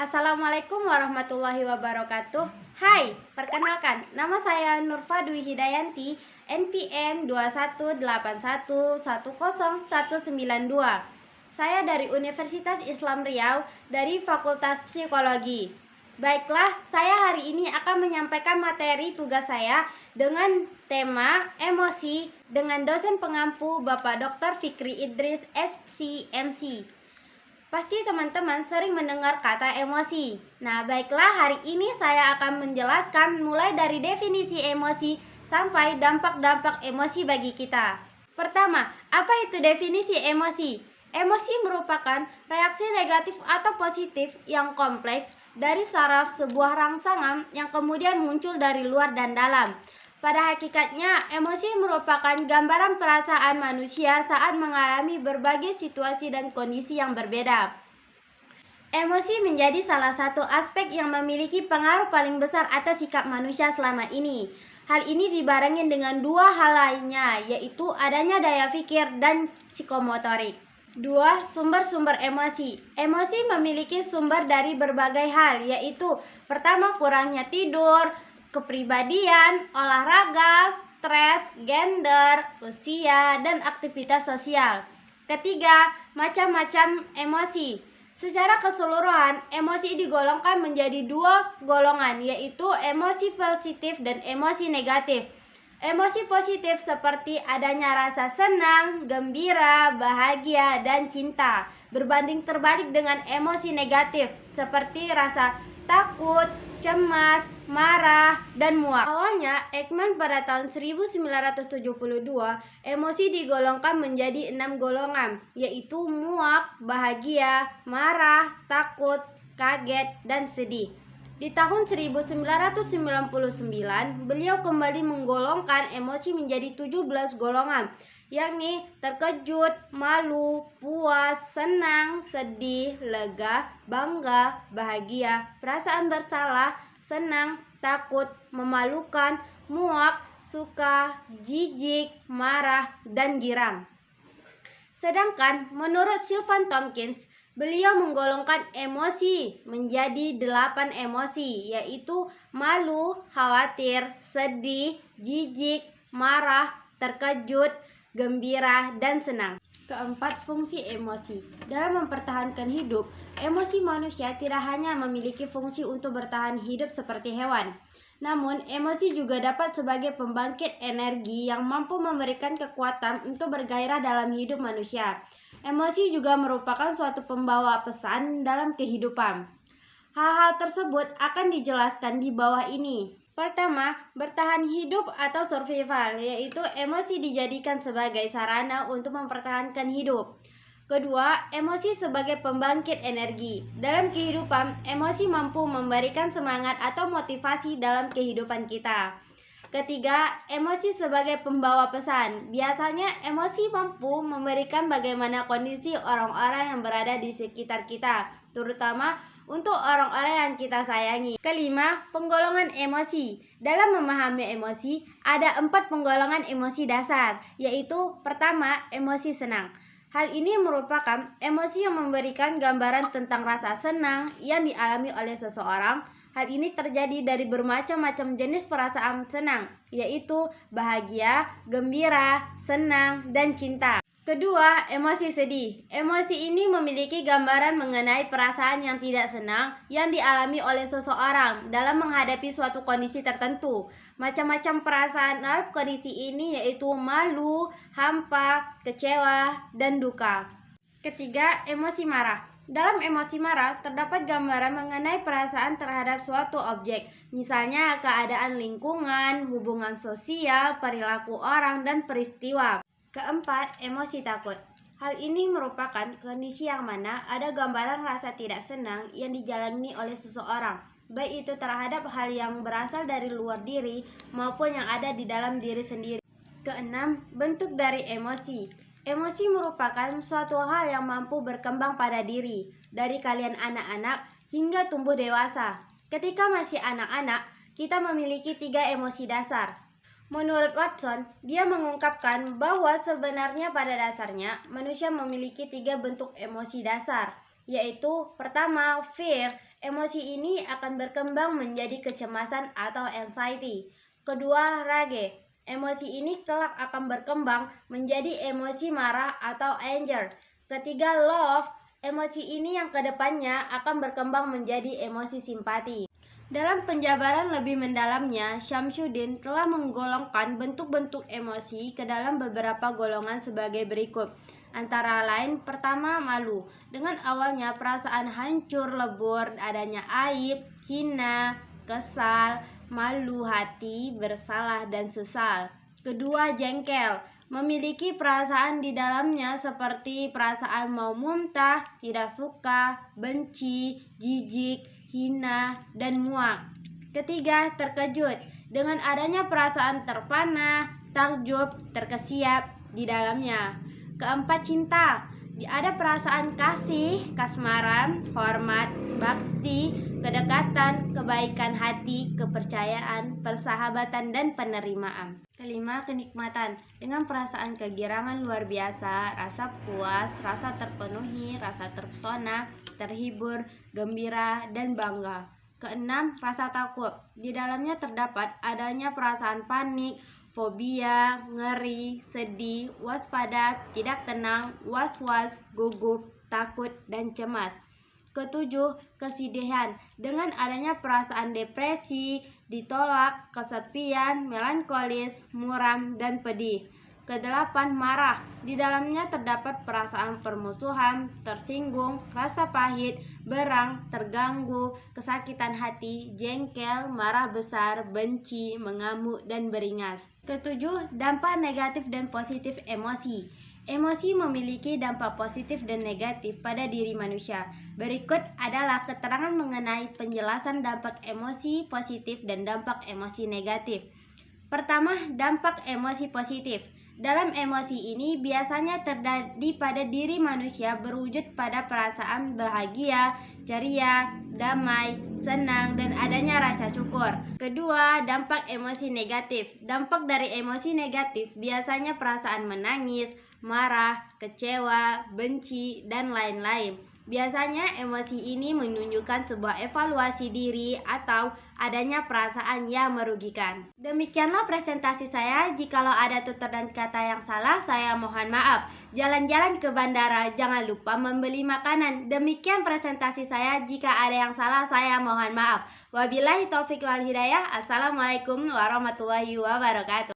Assalamualaikum warahmatullahi wabarakatuh Hai, perkenalkan Nama saya Nurfa Dwi Hidayanti NPM 21811019192 Saya dari Universitas Islam Riau Dari Fakultas Psikologi Baiklah, saya hari ini akan menyampaikan materi tugas saya dengan tema emosi dengan dosen pengampu Bapak Dr. Fikri Idris SCMC. Pasti teman-teman sering mendengar kata emosi. Nah, baiklah hari ini saya akan menjelaskan mulai dari definisi emosi sampai dampak-dampak emosi bagi kita. Pertama, apa itu definisi emosi? Emosi merupakan reaksi negatif atau positif yang kompleks dari saraf sebuah rangsangan yang kemudian muncul dari luar dan dalam. Pada hakikatnya, emosi merupakan gambaran perasaan manusia saat mengalami berbagai situasi dan kondisi yang berbeda. Emosi menjadi salah satu aspek yang memiliki pengaruh paling besar atas sikap manusia selama ini. Hal ini dibarengi dengan dua hal lainnya, yaitu adanya daya pikir dan psikomotorik. Dua, sumber-sumber emosi. Emosi memiliki sumber dari berbagai hal, yaitu pertama kurangnya tidur, kepribadian, olahraga, stres, gender, usia, dan aktivitas sosial. Ketiga, macam-macam emosi. Secara keseluruhan, emosi digolongkan menjadi dua golongan, yaitu emosi positif dan emosi negatif. Emosi positif seperti adanya rasa senang, gembira, bahagia, dan cinta. Berbanding terbalik dengan emosi negatif seperti rasa takut, cemas, marah, dan muak. Awalnya, Ekman pada tahun 1972, emosi digolongkan menjadi enam golongan, yaitu muak, bahagia, marah, takut, kaget, dan sedih. Di tahun 1999, beliau kembali menggolongkan emosi menjadi 17 golongan, yakni terkejut, malu, puas, senang, sedih, lega, bangga, bahagia, perasaan bersalah, senang, takut, memalukan, muak, suka, jijik, marah, dan girang. Sedangkan menurut Sylvan Tompkins, beliau menggolongkan emosi menjadi delapan emosi, yaitu malu, khawatir, sedih, jijik, marah, terkejut, gembira, dan senang. Keempat, fungsi emosi. Dalam mempertahankan hidup, emosi manusia tidak hanya memiliki fungsi untuk bertahan hidup seperti hewan. Namun, emosi juga dapat sebagai pembangkit energi yang mampu memberikan kekuatan untuk bergairah dalam hidup manusia. Emosi juga merupakan suatu pembawa pesan dalam kehidupan. Hal-hal tersebut akan dijelaskan di bawah ini. Pertama, bertahan hidup atau survival, yaitu emosi dijadikan sebagai sarana untuk mempertahankan hidup. Kedua, emosi sebagai pembangkit energi. Dalam kehidupan, emosi mampu memberikan semangat atau motivasi dalam kehidupan kita. Ketiga, emosi sebagai pembawa pesan. Biasanya emosi mampu memberikan bagaimana kondisi orang-orang yang berada di sekitar kita, terutama untuk orang-orang yang kita sayangi. Kelima, penggolongan emosi. Dalam memahami emosi, ada empat penggolongan emosi dasar, yaitu pertama, emosi senang. Hal ini merupakan emosi yang memberikan gambaran tentang rasa senang yang dialami oleh seseorang, Hal ini terjadi dari bermacam-macam jenis perasaan senang, yaitu bahagia, gembira, senang, dan cinta. Kedua, emosi sedih. Emosi ini memiliki gambaran mengenai perasaan yang tidak senang yang dialami oleh seseorang dalam menghadapi suatu kondisi tertentu. Macam-macam perasaan dalam kondisi ini yaitu malu, hampa, kecewa, dan duka. Ketiga, emosi marah. Dalam emosi marah, terdapat gambaran mengenai perasaan terhadap suatu objek, misalnya keadaan lingkungan, hubungan sosial, perilaku orang, dan peristiwa. Keempat, emosi takut. Hal ini merupakan kondisi yang mana ada gambaran rasa tidak senang yang dijalani oleh seseorang, baik itu terhadap hal yang berasal dari luar diri maupun yang ada di dalam diri sendiri. Keenam, bentuk dari emosi. Emosi merupakan suatu hal yang mampu berkembang pada diri, dari kalian anak-anak hingga tumbuh dewasa. Ketika masih anak-anak, kita memiliki tiga emosi dasar. Menurut Watson, dia mengungkapkan bahwa sebenarnya pada dasarnya manusia memiliki tiga bentuk emosi dasar, yaitu pertama, fear. Emosi ini akan berkembang menjadi kecemasan atau anxiety. Kedua, rage. Emosi ini kelak akan berkembang menjadi emosi marah atau anger. Ketiga, love. Emosi ini yang ke depannya akan berkembang menjadi emosi simpati. Dalam penjabaran lebih mendalamnya, Syamsuddin telah menggolongkan bentuk-bentuk emosi ke dalam beberapa golongan sebagai berikut. Antara lain, pertama malu. Dengan awalnya perasaan hancur lebur, adanya aib, hina, kesal, malu hati, bersalah, dan sesal. Kedua, jengkel. Memiliki perasaan di dalamnya seperti perasaan mau muntah, tidak suka, benci, jijik, hina, dan muak. Ketiga, terkejut. Dengan adanya perasaan terpana, takjub, terkesiap di dalamnya. Keempat, cinta. Ada perasaan kasih, kasmaran, hormat, bakti, kedekatan, kebaikan hati, kepercayaan, persahabatan, dan penerimaan. Kelima, kenikmatan. Dengan perasaan kegirangan luar biasa, rasa puas, rasa terpenuhi, rasa terpesona, terhibur, gembira, dan bangga. Keenam, rasa takut. Di dalamnya terdapat adanya perasaan panik, fobia, ngeri, sedih, waspada, tidak tenang, was-was, gugup, takut, dan cemas. Ketujuh, kesedihan. Dengan adanya perasaan depresi, ditolak, kesepian, melankolis, muram, dan pedih. Kedelapan, marah. Di dalamnya terdapat perasaan permusuhan, tersinggung, rasa pahit, berang, terganggu, kesakitan hati, jengkel, marah besar, benci, mengamuk, dan beringas. Ketujuh, dampak negatif dan positif emosi. Emosi memiliki dampak positif dan negatif pada diri manusia. Berikut adalah keterangan mengenai penjelasan dampak emosi positif dan dampak emosi negatif. Pertama, dampak emosi positif. Dalam emosi ini biasanya terjadi pada diri manusia berwujud pada perasaan bahagia, ceria, damai, senang, dan adanya rasa syukur. Kedua, dampak emosi negatif. Dampak dari emosi negatif biasanya perasaan menangis, marah, kecewa, benci, dan lain-lain. Biasanya emosi ini menunjukkan sebuah evaluasi diri atau adanya perasaan yang merugikan. Demikianlah presentasi saya. Jikalau ada tutur dan kata yang salah, saya mohon maaf. Jalan-jalan ke bandara, jangan lupa membeli makanan. Demikian presentasi saya. Jika ada yang salah, saya mohon maaf. Wabillahi taufik wal hidayah. Assalamualaikum warahmatullahi wabarakatuh.